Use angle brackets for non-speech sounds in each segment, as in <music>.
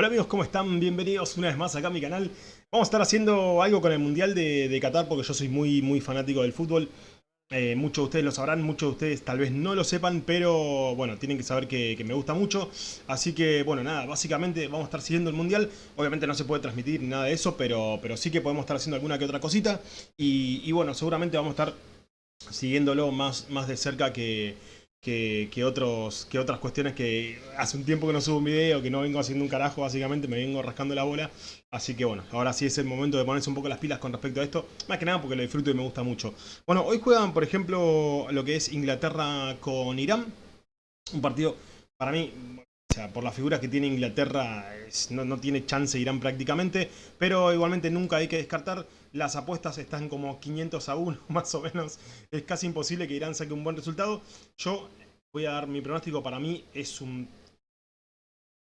Hola amigos, ¿cómo están? Bienvenidos una vez más acá a mi canal. Vamos a estar haciendo algo con el Mundial de, Qatar porque yo soy muy, muy fanático del fútbol. Eh, muchos de ustedes lo sabrán, muchos de ustedes tal vez no lo sepan, pero bueno, tienen que saber que, me gusta mucho. Así que bueno, nada, básicamente vamos a estar siguiendo el Mundial. Obviamente no se puede transmitir nada de eso, pero, pero sí que podemos estar haciendo alguna que otra cosita. Y, y bueno, seguramente vamos a estar siguiéndolo más, más de cerca que que, otros, que otras cuestiones que hace un tiempo que no subo un video, que no vengo haciendo un carajo básicamente, me vengo rascando la bola. Así que bueno, ahora sí es el momento de ponerse un poco las pilas con respecto a esto. Más que nada porque lo disfruto y me gusta mucho. Bueno, hoy juegan por ejemplo lo que es Inglaterra con Irán. Un partido, para mí, o sea, por las figuras que tiene Inglaterra, no, no, tiene chance Irán prácticamente, pero igualmente nunca hay que descartar. Las apuestas están como 500 a 1, <laughs> más o menos. Es casi imposible que Irán saque un buen resultado. Yo voy a dar mi pronóstico. Para mí es un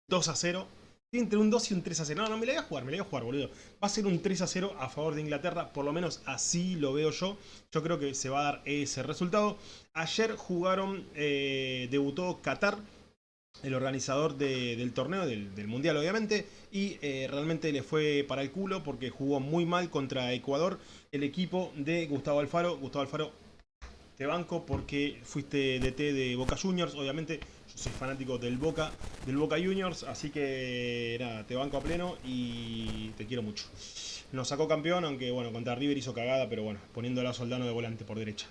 2 a 0. Entre un 2 y un 3 a 0. No, no, me la voy a jugar, me la voy a jugar, boludo. Va a ser un 3 a 0 a favor de Inglaterra. Por lo menos así lo veo yo. Yo creo que se va a dar ese resultado. Ayer jugaron, eh, debutó Qatar el organizador del torneo, del, Mundial obviamente, y eh, realmente le fue para el culo porque jugó muy mal contra Ecuador el equipo de Gustavo Alfaro. Gustavo Alfaro, te banco porque fuiste DT de Boca Juniors, obviamente yo soy fanático del Boca, del Boca Juniors, así que nada, te banco a pleno y te quiero mucho. Nos sacó campeón, aunque bueno, contra River hizo cagada, pero bueno, poniendo a Soldano de volante por derecha.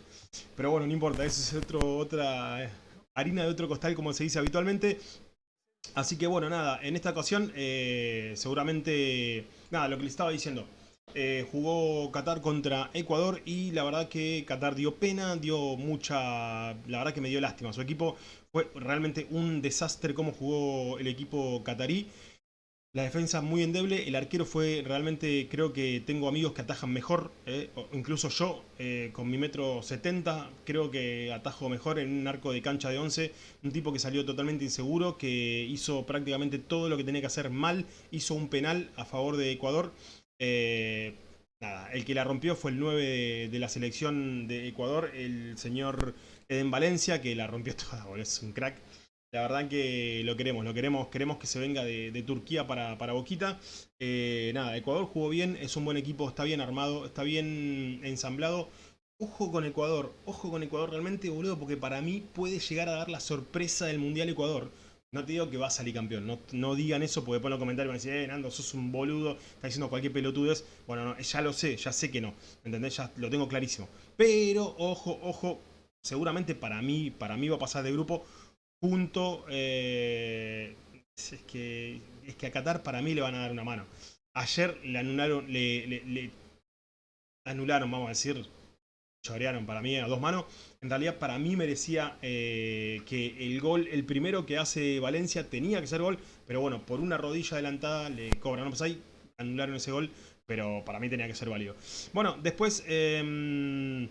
Pero bueno, no importa, esa es otro, otra harina de otro costal, como se dice habitualmente. Así que bueno, nada, en esta ocasión eh, seguramente, nada, lo que les estaba diciendo. Eh, jugó Qatar contra Ecuador y la verdad que Qatar dio pena, dio mucha... La verdad que me dio lástima. Su equipo fue realmente un desastre como jugó el equipo qatarí. La defensa muy endeble, el arquero fue realmente, creo que tengo amigos que atajan mejor, eh, incluso yo eh, con mi metro 70 creo que atajo mejor en un arco de cancha de 11, un tipo que salió totalmente inseguro, que hizo prácticamente todo lo que tenía que hacer mal, hizo un penal a favor de Ecuador. Eh, nada, el que la rompió fue el 9 de, la selección de Ecuador, el señor Eden Valencia, que la rompió <laughs> toda, es un crack. La verdad que lo queremos, lo queremos, queremos que se venga de, Turquía para, para Boquita. Eh, nada, Ecuador jugó bien, es un buen equipo, está bien armado, está bien ensamblado. Ojo con Ecuador, ojo con Ecuador realmente, boludo, porque para mí puede llegar a dar la sorpresa del Mundial Ecuador. No te digo que va a salir campeón, no, no digan eso porque después en los comentarios van a decir, eh, Nando, sos un boludo, está diciendo cualquier pelotudez. Bueno, no, ya lo sé, ya sé que no, ¿entendés? Ya lo tengo clarísimo. Pero, ojo, ojo, seguramente para mí, para mí va a pasar de grupo punto. Eh, es, que, es que a Qatar para mí le van a dar una mano. Ayer le anularon, le, anularon, vamos a decir, chorearon para mí a dos manos. En realidad para mí merecía eh, que el gol, el primero que hace Valencia tenía que ser gol, pero bueno, por una rodilla adelantada le cobran. No, pues ahí anularon ese gol, pero para mí tenía que ser válido. Bueno, después, eh,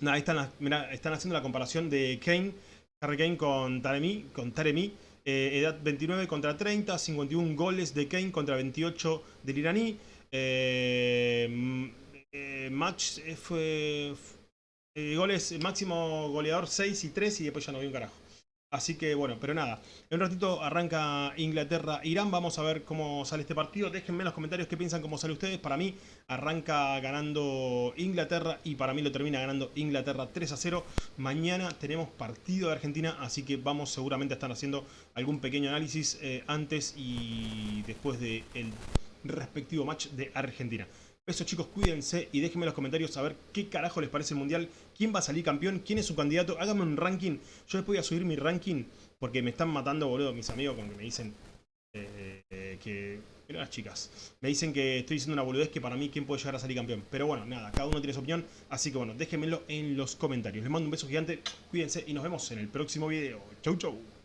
nada, están, están haciendo la comparación de Kane Harry Kane con Taremi, con Taremi eh, edad 29 contra 30, 51 goles de Kane contra 28 del iraní. Eh, eh, match fue, goles, máximo goleador 6 y 3 y después ya no vi un carajo. Así que bueno, pero nada, en un ratito arranca Inglaterra-Irán, vamos a ver cómo sale este partido, déjenme en los comentarios qué piensan, cómo sale ustedes, para mí arranca ganando Inglaterra y para mí lo termina ganando Inglaterra 3 a 0, mañana tenemos partido de Argentina, así que vamos seguramente a estar haciendo algún pequeño análisis eh, antes y después del respectivo match de Argentina. Eso chicos, cuídense y déjenme en los comentarios saber qué carajo les parece el Mundial, quién va a salir campeón, quién es su candidato, háganme un ranking, yo después voy a subir mi ranking porque me están matando boludo mis amigos con que me dicen eh, que... Mira las chicas, me dicen que estoy diciendo una boludez que para mí quién puede llegar a salir campeón, pero bueno, nada, cada uno tiene su opinión, así que bueno, déjenmelo en los comentarios. Les mando un beso gigante, cuídense y nos vemos en el próximo video. Chau chau.